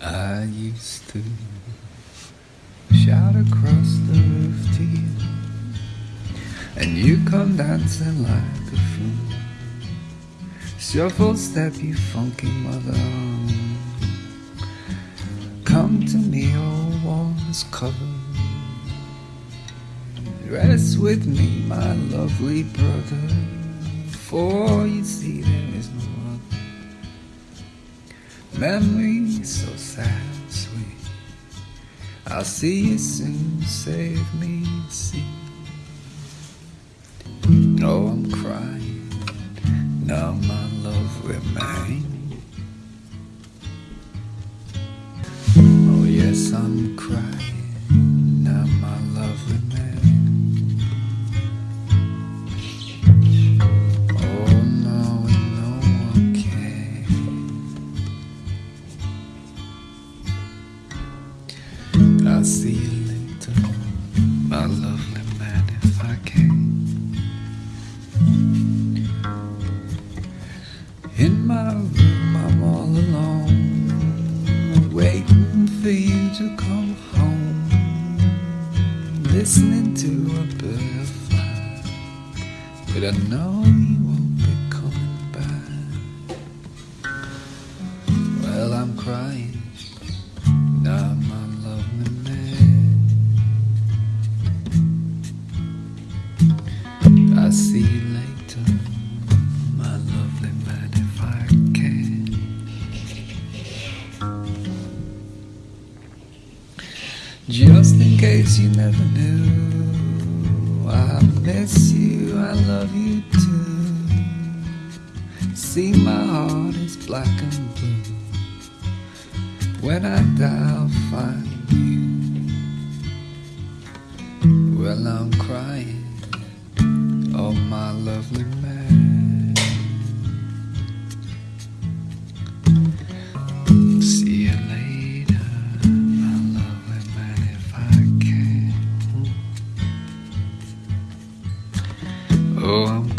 I used to shout across the roof to you, and you come dancing like a fool. Shuffle step, you funky mother. Come to me, all walls covered. Rest with me, my lovely brother. For you see, there is no other. Memories so sad, and sweet. I'll see you soon, save me, see. Oh, I'm crying, now my love remains. I'll see you later, my lovely man, if I can. In my room, I'm all alone, waiting for you to come home. Listening to a bird fly, but I know you won't be coming back. Well, I'm crying, I see you later, my lovely man, if I can. Just in case you never knew, I miss you, I love you too. See, my heart is black and blue. When I die, I'll find you. Well, I'm crying, oh my lovely man. See you later, my lovely man, if I can. Oh, I'm